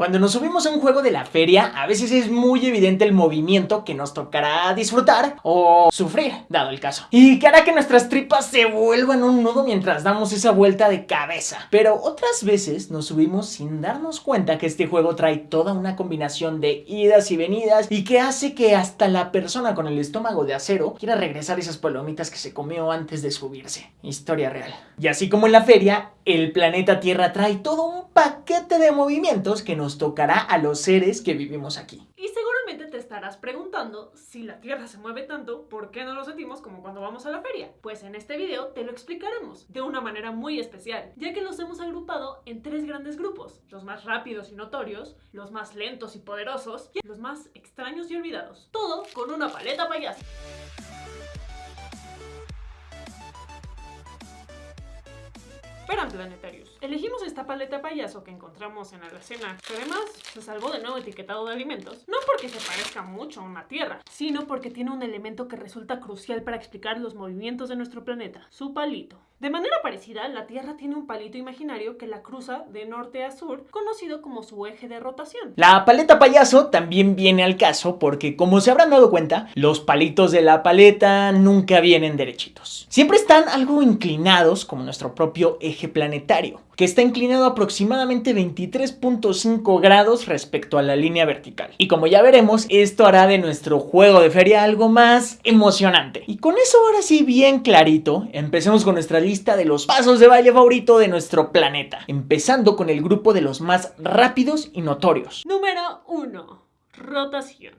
Cuando nos subimos a un juego de la feria, a veces es muy evidente el movimiento que nos tocará disfrutar o sufrir, dado el caso. Y que hará que nuestras tripas se vuelvan un nudo mientras damos esa vuelta de cabeza. Pero otras veces nos subimos sin darnos cuenta que este juego trae toda una combinación de idas y venidas y que hace que hasta la persona con el estómago de acero quiera regresar esas palomitas que se comió antes de subirse. Historia real. Y así como en la feria, el planeta Tierra trae todo un paquete de movimientos que nos tocará a los seres que vivimos aquí. Y seguramente te estarás preguntando si la Tierra se mueve tanto, ¿por qué no lo sentimos como cuando vamos a la feria? Pues en este video te lo explicaremos de una manera muy especial, ya que los hemos agrupado en tres grandes grupos, los más rápidos y notorios, los más lentos y poderosos y los más extraños y olvidados. Todo con una paleta payasa. Esperan planetarios. Elegimos esta paleta payaso que encontramos en la alacena, que además se salvó de nuevo etiquetado de alimentos, no porque se parezca mucho a una Tierra, sino porque tiene un elemento que resulta crucial para explicar los movimientos de nuestro planeta, su palito. De manera parecida, la Tierra tiene un palito imaginario que la cruza de norte a sur, conocido como su eje de rotación. La paleta payaso también viene al caso porque, como se habrán dado cuenta, los palitos de la paleta nunca vienen derechitos. Siempre están algo inclinados, como nuestro propio eje planetario que está inclinado aproximadamente 23.5 grados respecto a la línea vertical. Y como ya veremos, esto hará de nuestro juego de feria algo más emocionante. Y con eso ahora sí bien clarito, empecemos con nuestra lista de los pasos de baile favorito de nuestro planeta, empezando con el grupo de los más rápidos y notorios. Número 1. Rotación.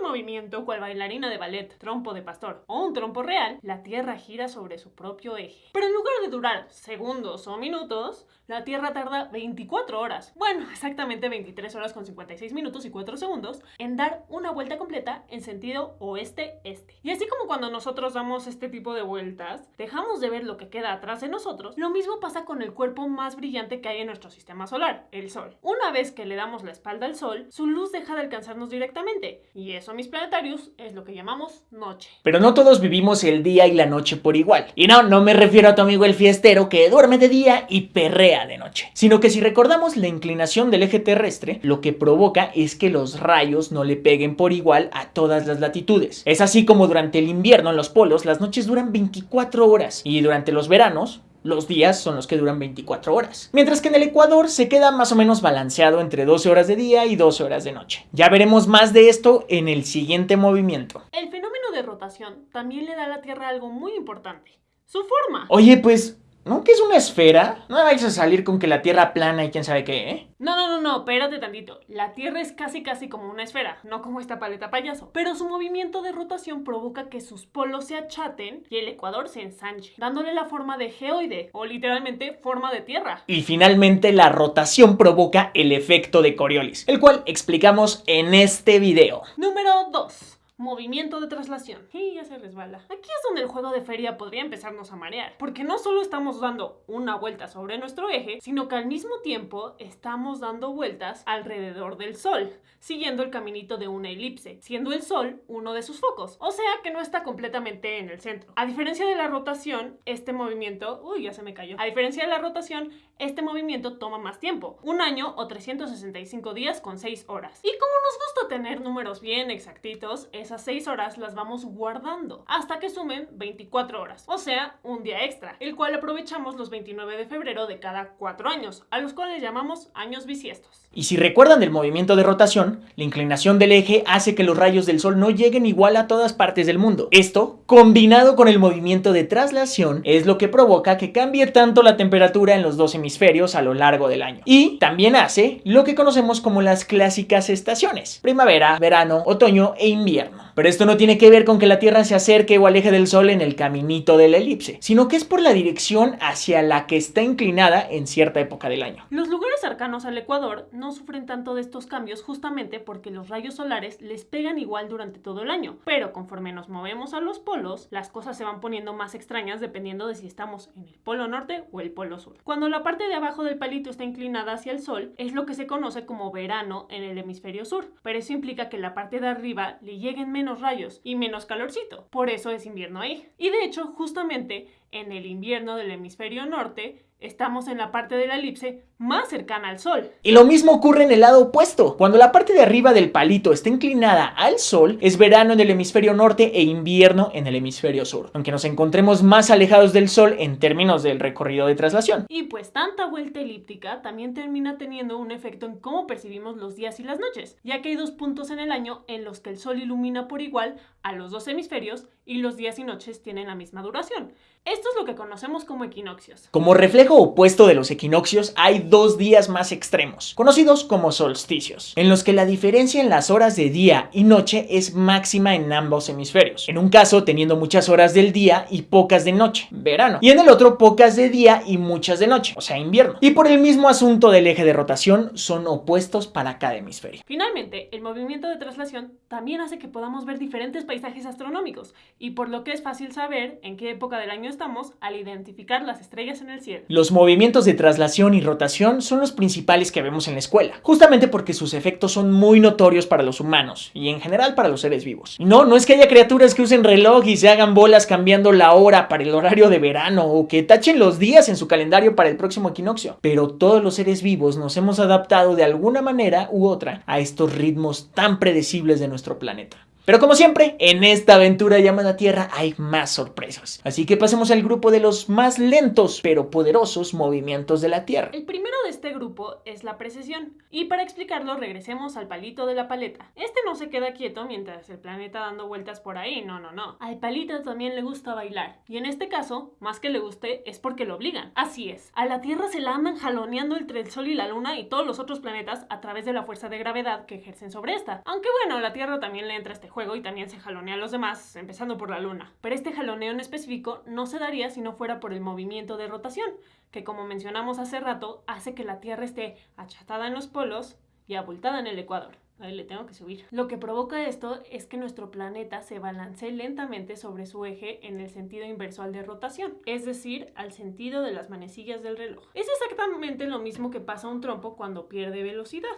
En movimiento, cual bailarina de ballet, trompo de pastor o un trompo real, la Tierra gira sobre su propio eje. Pero en lugar de durar segundos o minutos, la Tierra tarda 24 horas, bueno, exactamente 23 horas con 56 minutos y 4 segundos, en dar una vuelta completa en sentido oeste-este. Y así como cuando nosotros damos este tipo de vueltas, dejamos de ver lo que queda atrás de nosotros, lo mismo pasa con el cuerpo más brillante que hay en nuestro sistema solar, el Sol. Una vez que le damos la espalda al Sol, su luz deja de alcanzarnos directamente, y eso, mis planetarios, es lo que llamamos noche. Pero no todos vivimos el día y la noche por igual. Y no, no me refiero a tu amigo el fiestero que duerme de día y perrea de noche. Sino que si recordamos la inclinación del eje terrestre, lo que provoca es que los rayos no le peguen por igual a todas las latitudes. Es así como durante el invierno en los polos las noches duran 24 horas y durante los veranos los días son los que duran 24 horas. Mientras que en el Ecuador se queda más o menos balanceado entre 12 horas de día y 12 horas de noche. Ya veremos más de esto en el siguiente movimiento. El fenómeno de rotación también le da a la Tierra algo muy importante. Su forma. Oye, pues ¿No que es una esfera? No vais a salir con que la Tierra plana y quién sabe qué, ¿eh? No, no, no, no, espérate tantito. La Tierra es casi casi como una esfera, no como esta paleta payaso. Pero su movimiento de rotación provoca que sus polos se achaten y el ecuador se ensanche, dándole la forma de geoide, o literalmente forma de Tierra. Y finalmente la rotación provoca el efecto de Coriolis, el cual explicamos en este video. Número 2 movimiento de traslación. Y ya se resbala. Aquí es donde el juego de feria podría empezarnos a marear, porque no solo estamos dando una vuelta sobre nuestro eje, sino que al mismo tiempo estamos dando vueltas alrededor del Sol, siguiendo el caminito de una elipse, siendo el Sol uno de sus focos, o sea que no está completamente en el centro. A diferencia de la rotación, este movimiento, uy, ya se me cayó. A diferencia de la rotación, este movimiento toma más tiempo, un año o 365 días con 6 horas. Y como nos gusta tener números bien exactitos, es esas 6 horas las vamos guardando hasta que sumen 24 horas, o sea, un día extra, el cual aprovechamos los 29 de febrero de cada 4 años, a los cuales llamamos años bisiestos. Y si recuerdan del movimiento de rotación, la inclinación del eje hace que los rayos del sol no lleguen igual a todas partes del mundo. Esto, combinado con el movimiento de traslación, es lo que provoca que cambie tanto la temperatura en los dos hemisferios a lo largo del año. Y también hace lo que conocemos como las clásicas estaciones, primavera, verano, otoño e invierno. Allah. Pero esto no tiene que ver con que la Tierra se acerque o aleje del Sol en el caminito de la elipse, sino que es por la dirección hacia la que está inclinada en cierta época del año. Los lugares cercanos al Ecuador no sufren tanto de estos cambios justamente porque los rayos solares les pegan igual durante todo el año, pero conforme nos movemos a los polos, las cosas se van poniendo más extrañas dependiendo de si estamos en el polo norte o el polo sur. Cuando la parte de abajo del palito está inclinada hacia el sol, es lo que se conoce como verano en el hemisferio sur, pero eso implica que la parte de arriba le lleguen menos rayos y menos calorcito. Por eso es invierno ahí. Y de hecho, justamente en el invierno del hemisferio norte estamos en la parte de la elipse más cercana al Sol. Y lo mismo ocurre en el lado opuesto. Cuando la parte de arriba del palito está inclinada al Sol, es verano en el hemisferio norte e invierno en el hemisferio sur, aunque nos encontremos más alejados del Sol en términos del recorrido de traslación. Y pues tanta vuelta elíptica también termina teniendo un efecto en cómo percibimos los días y las noches, ya que hay dos puntos en el año en los que el Sol ilumina por igual a los dos hemisferios y los días y noches tienen la misma duración. Esto es lo que conocemos como equinoccios. Como reflejo opuesto de los equinoccios, hay dos días más extremos, conocidos como solsticios, en los que la diferencia en las horas de día y noche es máxima en ambos hemisferios. En un caso teniendo muchas horas del día y pocas de noche, verano, y en el otro pocas de día y muchas de noche, o sea, invierno. Y por el mismo asunto del eje de rotación, son opuestos para cada hemisferio. Finalmente, el movimiento de traslación también hace que podamos ver diferentes paisajes astronómicos, y por lo que es fácil saber en qué época del año estamos al identificar las estrellas en el cielo. Los movimientos de traslación y rotación son los principales que vemos en la escuela, justamente porque sus efectos son muy notorios para los humanos y en general para los seres vivos. No, no es que haya criaturas que usen reloj y se hagan bolas cambiando la hora para el horario de verano o que tachen los días en su calendario para el próximo equinoccio, pero todos los seres vivos nos hemos adaptado de alguna manera u otra a estos ritmos tan predecibles de nuestro planeta. Pero como siempre, en esta aventura llamada Tierra hay más sorpresas. Así que pasemos al grupo de los más lentos pero poderosos movimientos de la Tierra. El primero de este grupo es la precesión. Y para explicarlo, regresemos al palito de la paleta. Este no se queda quieto mientras el planeta dando vueltas por ahí, no, no, no. Al palito también le gusta bailar. Y en este caso, más que le guste, es porque lo obligan. Así es, a la Tierra se la andan jaloneando entre el Sol y la Luna y todos los otros planetas a través de la fuerza de gravedad que ejercen sobre esta. Aunque bueno, la Tierra también le entra este juego y también se jalonea a los demás, empezando por la luna. Pero este jaloneo en específico no se daría si no fuera por el movimiento de rotación, que como mencionamos hace rato, hace que la Tierra esté achatada en los polos y abultada en el ecuador. Ahí le tengo que subir. Lo que provoca esto es que nuestro planeta se balancee lentamente sobre su eje en el sentido inverso al de rotación, es decir, al sentido de las manecillas del reloj. Es exactamente lo mismo que pasa un trompo cuando pierde velocidad.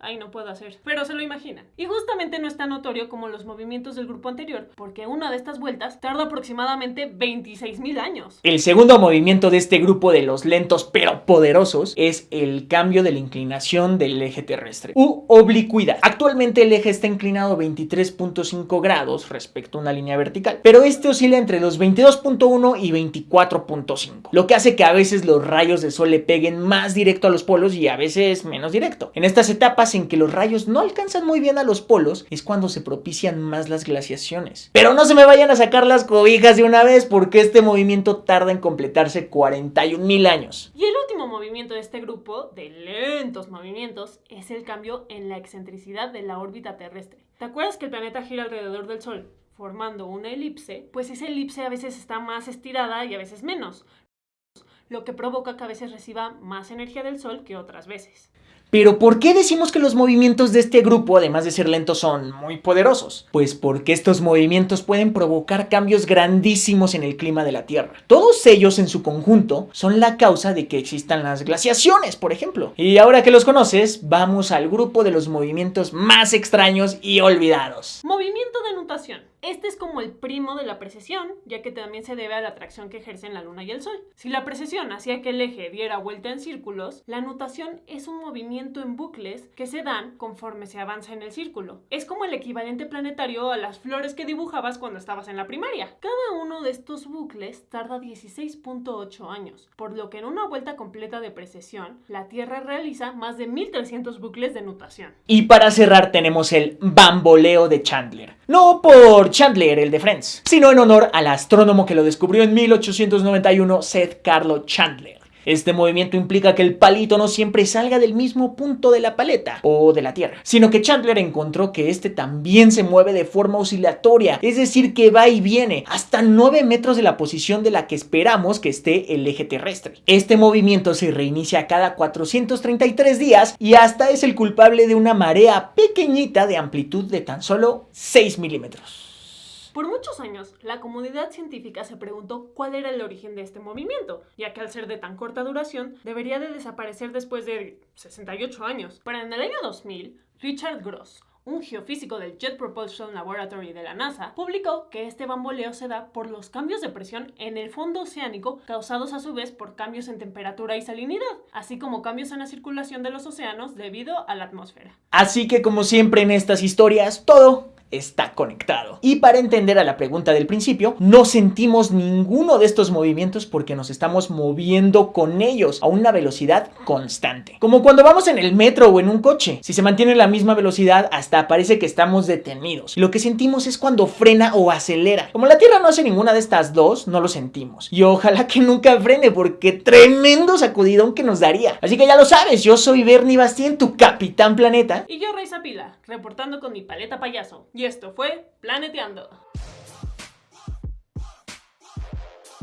Ay, no puedo hacer. Pero se lo imaginan. Y justamente no es tan notorio como los movimientos del grupo anterior, porque una de estas vueltas tarda aproximadamente 26.000 años. El segundo movimiento de este grupo de los lentos pero poderosos es el cambio de la inclinación del eje terrestre, u oblicuidad. Actualmente el eje está inclinado 23.5 grados respecto a una línea vertical, pero este oscila entre los 22.1 y 24.5, lo que hace que a veces los rayos de sol le peguen más directo a los polos y a veces menos directo. En estas etapas en que los rayos no alcanzan muy bien a los polos es cuando se propician más las glaciaciones. Pero no se me vayan a sacar las cobijas de una vez porque este movimiento tarda en completarse 41 mil años. Y el último movimiento de este grupo de lentos movimientos es el cambio en la excentricidad de la órbita terrestre. ¿Te acuerdas que el planeta gira alrededor del Sol? formando una elipse, pues esa elipse a veces está más estirada y a veces menos, lo que provoca que a veces reciba más energía del Sol que otras veces. Pero ¿por qué decimos que los movimientos de este grupo, además de ser lentos, son muy poderosos? Pues porque estos movimientos pueden provocar cambios grandísimos en el clima de la Tierra. Todos ellos en su conjunto son la causa de que existan las glaciaciones, por ejemplo. Y ahora que los conoces, vamos al grupo de los movimientos más extraños y olvidados. Movimiento de nutación. Este es como el primo de la precesión, ya que también se debe a la atracción que ejercen la luna y el sol. Si la precesión hacía que el eje diera vuelta en círculos, la nutación es un movimiento en bucles que se dan conforme se avanza en el círculo. Es como el equivalente planetario a las flores que dibujabas cuando estabas en la primaria. Cada uno de estos bucles tarda 16.8 años, por lo que en una vuelta completa de precesión, la Tierra realiza más de 1300 bucles de nutación. Y para cerrar tenemos el bamboleo de Chandler. No Chandler, el de Friends, sino en honor al astrónomo que lo descubrió en 1891, Seth Carlo Chandler. Este movimiento implica que el palito no siempre salga del mismo punto de la paleta o de la Tierra, sino que Chandler encontró que este también se mueve de forma oscilatoria, es decir, que va y viene hasta 9 metros de la posición de la que esperamos que esté el eje terrestre. Este movimiento se reinicia cada 433 días y hasta es el culpable de una marea pequeñita de amplitud de tan solo 6 milímetros. Por muchos años, la comunidad científica se preguntó cuál era el origen de este movimiento, ya que al ser de tan corta duración, debería de desaparecer después de 68 años. Pero en el año 2000, Richard Gross, un geofísico del Jet Propulsion Laboratory de la NASA, publicó que este bamboleo se da por los cambios de presión en el fondo oceánico causados a su vez por cambios en temperatura y salinidad, así como cambios en la circulación de los océanos debido a la atmósfera. Así que como siempre en estas historias, todo está conectado. Y para entender a la pregunta del principio, no sentimos ninguno de estos movimientos porque nos estamos moviendo con ellos a una velocidad constante. Como cuando vamos en el metro o en un coche. Si se mantiene la misma velocidad, hasta parece que estamos detenidos. Lo que sentimos es cuando frena o acelera. Como la Tierra no hace ninguna de estas dos, no lo sentimos. Y ojalá que nunca frene porque tremendo sacudidón que nos daría. Así que ya lo sabes, yo soy Bernie Bastien, tu capitán planeta. Y yo, Raiza Pila, reportando con mi paleta payaso. Y esto fue Planeteando.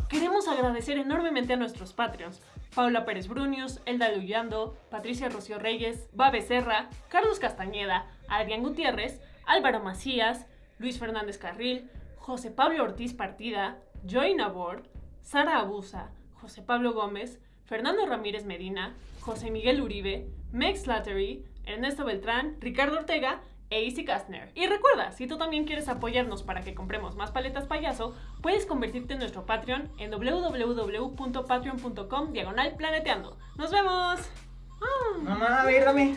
Queremos agradecer enormemente a nuestros Patreons. Paula Pérez Brunius, Elda Luyando, Patricia Rocío Reyes, Babe Serra, Carlos Castañeda, Adrián Gutiérrez, Álvaro Macías, Luis Fernández Carril, José Pablo Ortiz Partida, Joy Nabor, Sara Abusa, José Pablo Gómez, Fernando Ramírez Medina, José Miguel Uribe, Mex Slattery, Ernesto Beltrán, Ricardo Ortega e Easy Kastner. Y recuerda, si tú también quieres apoyarnos para que compremos más paletas payaso, puedes convertirte en nuestro Patreon en www.patreon.com diagonal planeteando. ¡Nos vemos! Mamá, a ver, dame.